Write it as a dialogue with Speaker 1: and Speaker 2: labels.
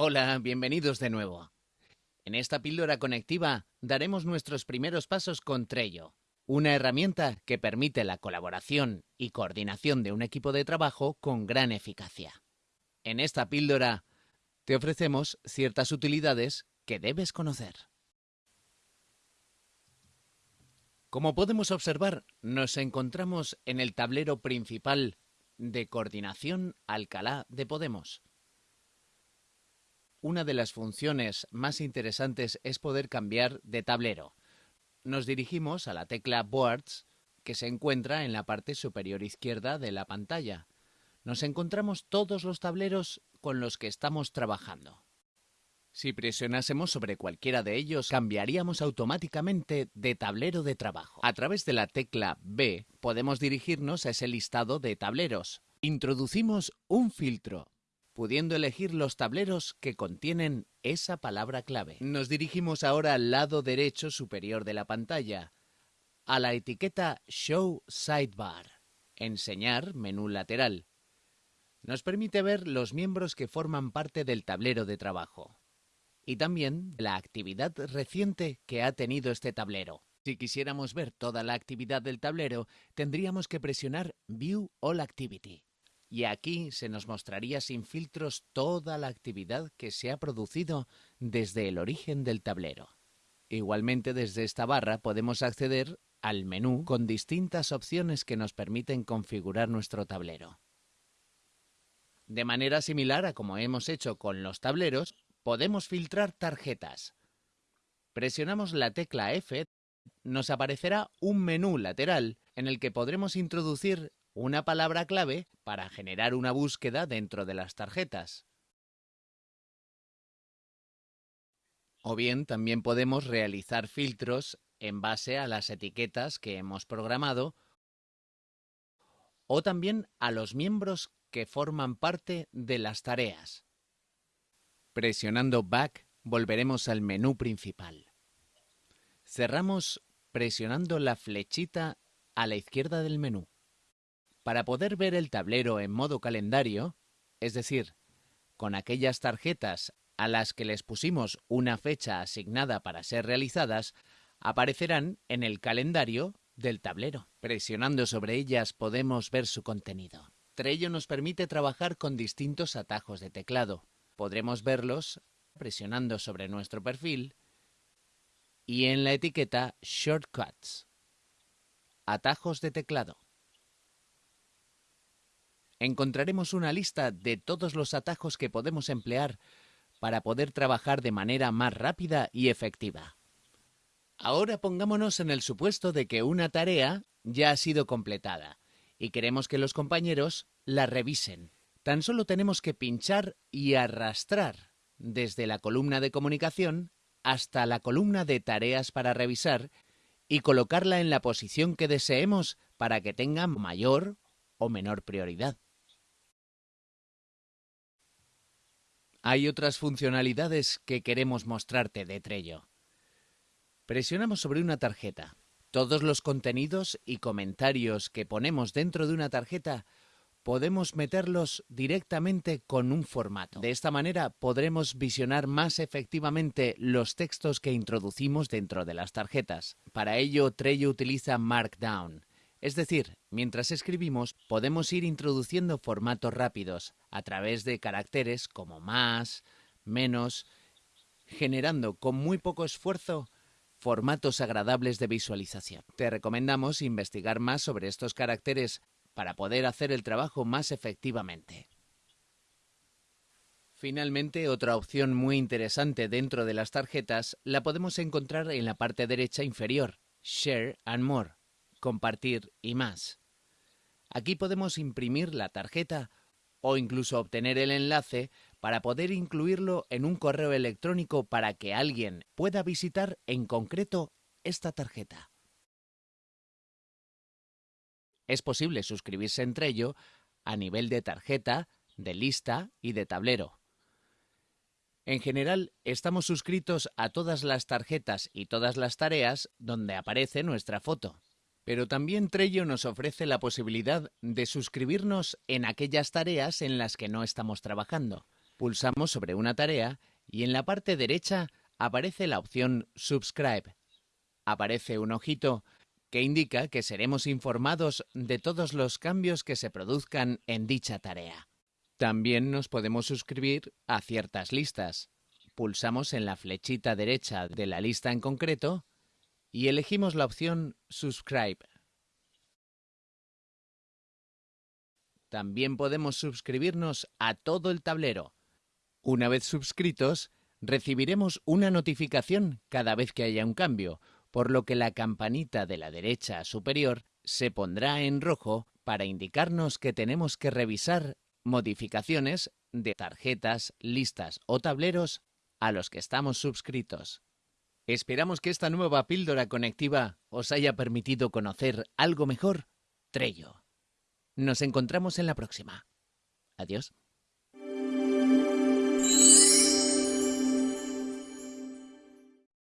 Speaker 1: Hola, bienvenidos de nuevo. En esta píldora conectiva daremos nuestros primeros pasos con Trello, una herramienta que permite la colaboración y coordinación de un equipo de trabajo con gran eficacia. En esta píldora te ofrecemos ciertas utilidades que debes conocer. Como podemos observar, nos encontramos en el tablero principal de coordinación Alcalá de Podemos. Una de las funciones más interesantes es poder cambiar de tablero. Nos dirigimos a la tecla Boards, que se encuentra en la parte superior izquierda de la pantalla. Nos encontramos todos los tableros con los que estamos trabajando. Si presionásemos sobre cualquiera de ellos, cambiaríamos automáticamente de tablero de trabajo. A través de la tecla B podemos dirigirnos a ese listado de tableros. Introducimos un filtro, pudiendo elegir los tableros que contienen esa palabra clave. Nos dirigimos ahora al lado derecho superior de la pantalla, a la etiqueta Show Sidebar, enseñar menú lateral. Nos permite ver los miembros que forman parte del tablero de trabajo y también la actividad reciente que ha tenido este tablero. Si quisiéramos ver toda la actividad del tablero, tendríamos que presionar View All Activity. Y aquí se nos mostraría sin filtros toda la actividad que se ha producido desde el origen del tablero. Igualmente desde esta barra podemos acceder al menú con distintas opciones que nos permiten configurar nuestro tablero. De manera similar a como hemos hecho con los tableros, podemos filtrar tarjetas. Presionamos la tecla F, nos aparecerá un menú lateral en el que podremos introducir una palabra clave para generar una búsqueda dentro de las tarjetas. O bien también podemos realizar filtros en base a las etiquetas que hemos programado o también a los miembros que forman parte de las tareas. Presionando Back volveremos al menú principal. Cerramos presionando la flechita a la izquierda del menú. Para poder ver el tablero en modo calendario, es decir, con aquellas tarjetas a las que les pusimos una fecha asignada para ser realizadas, aparecerán en el calendario del tablero. Presionando sobre ellas podemos ver su contenido. Trello nos permite trabajar con distintos atajos de teclado. Podremos verlos presionando sobre nuestro perfil y en la etiqueta Shortcuts. Atajos de teclado. Encontraremos una lista de todos los atajos que podemos emplear para poder trabajar de manera más rápida y efectiva. Ahora pongámonos en el supuesto de que una tarea ya ha sido completada y queremos que los compañeros la revisen. Tan solo tenemos que pinchar y arrastrar desde la columna de comunicación hasta la columna de tareas para revisar y colocarla en la posición que deseemos para que tenga mayor o menor prioridad. Hay otras funcionalidades que queremos mostrarte de Trello. Presionamos sobre una tarjeta. Todos los contenidos y comentarios que ponemos dentro de una tarjeta podemos meterlos directamente con un formato. De esta manera podremos visionar más efectivamente los textos que introducimos dentro de las tarjetas. Para ello, Trello utiliza Markdown. Es decir, mientras escribimos, podemos ir introduciendo formatos rápidos a través de caracteres como más, menos, generando con muy poco esfuerzo formatos agradables de visualización. Te recomendamos investigar más sobre estos caracteres para poder hacer el trabajo más efectivamente. Finalmente, otra opción muy interesante dentro de las tarjetas la podemos encontrar en la parte derecha inferior, Share and More, compartir y más. Aquí podemos imprimir la tarjeta o incluso obtener el enlace para poder incluirlo en un correo electrónico para que alguien pueda visitar en concreto esta tarjeta. Es posible suscribirse entre ello a nivel de tarjeta, de lista y de tablero. En general, estamos suscritos a todas las tarjetas y todas las tareas donde aparece nuestra foto. Pero también Trello nos ofrece la posibilidad de suscribirnos en aquellas tareas en las que no estamos trabajando. Pulsamos sobre una tarea y en la parte derecha aparece la opción Subscribe. Aparece un ojito que indica que seremos informados de todos los cambios que se produzcan en dicha tarea. También nos podemos suscribir a ciertas listas. Pulsamos en la flechita derecha de la lista en concreto y elegimos la opción Subscribe. También podemos suscribirnos a todo el tablero. Una vez suscritos, recibiremos una notificación cada vez que haya un cambio, por lo que la campanita de la derecha superior se pondrá en rojo para indicarnos que tenemos que revisar modificaciones de tarjetas, listas o tableros a los que estamos suscritos. Esperamos que esta nueva píldora conectiva os haya permitido conocer algo mejor Trello. Nos encontramos en la próxima. Adiós.